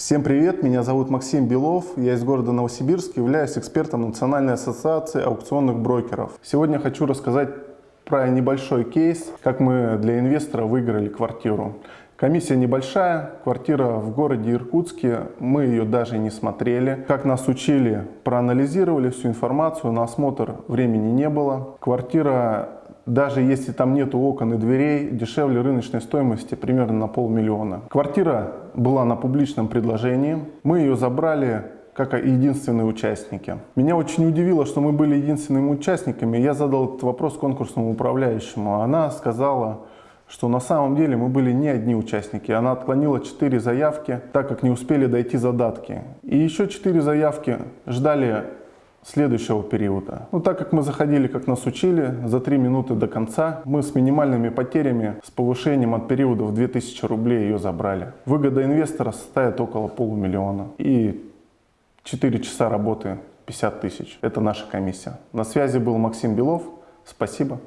Всем привет, меня зовут Максим Белов, я из города Новосибирск, являюсь экспертом Национальной ассоциации аукционных брокеров. Сегодня хочу рассказать про небольшой кейс, как мы для инвестора выиграли квартиру. Комиссия небольшая, квартира в городе Иркутске, мы ее даже не смотрели. Как нас учили, проанализировали всю информацию, на осмотр времени не было. Квартира даже если там нету окон и дверей, дешевле рыночной стоимости примерно на полмиллиона. Квартира была на публичном предложении, мы ее забрали как единственные участники. Меня очень удивило, что мы были единственными участниками. Я задал этот вопрос конкурсному управляющему. Она сказала, что на самом деле мы были не одни участники. Она отклонила 4 заявки, так как не успели дойти задатки. И еще 4 заявки ждали следующего периода. Но так как мы заходили, как нас учили, за 3 минуты до конца, мы с минимальными потерями, с повышением от периода в 2000 рублей ее забрали. Выгода инвестора составит около полумиллиона и 4 часа работы 50 тысяч. Это наша комиссия. На связи был Максим Белов. Спасибо.